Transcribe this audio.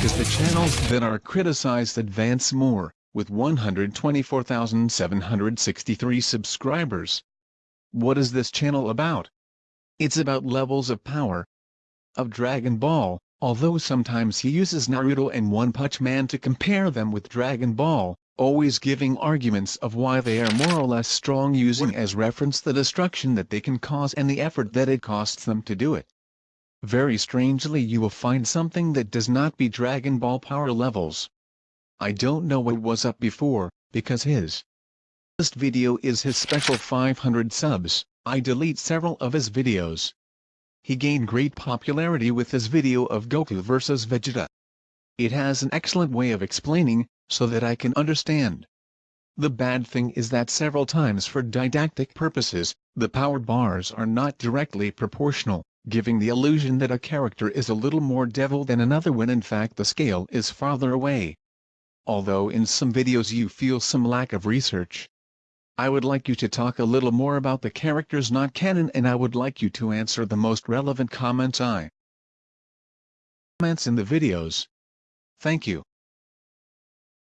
the channels that are criticized advance more, with 124,763 subscribers. What is this channel about? It's about levels of power of Dragon Ball, although sometimes he uses Naruto and One Punch Man to compare them with Dragon Ball, always giving arguments of why they are more or less strong using as reference the destruction that they can cause and the effort that it costs them to do it. Very strangely you will find something that does not be Dragon Ball power levels. I don't know what was up before, because his last video is his special 500 subs, I delete several of his videos. He gained great popularity with his video of Goku vs Vegeta. It has an excellent way of explaining, so that I can understand. The bad thing is that several times for didactic purposes, the power bars are not directly proportional giving the illusion that a character is a little more devil than another when in fact the scale is farther away. Although in some videos you feel some lack of research. I would like you to talk a little more about the characters not canon and I would like you to answer the most relevant comments I comments in the videos. Thank you.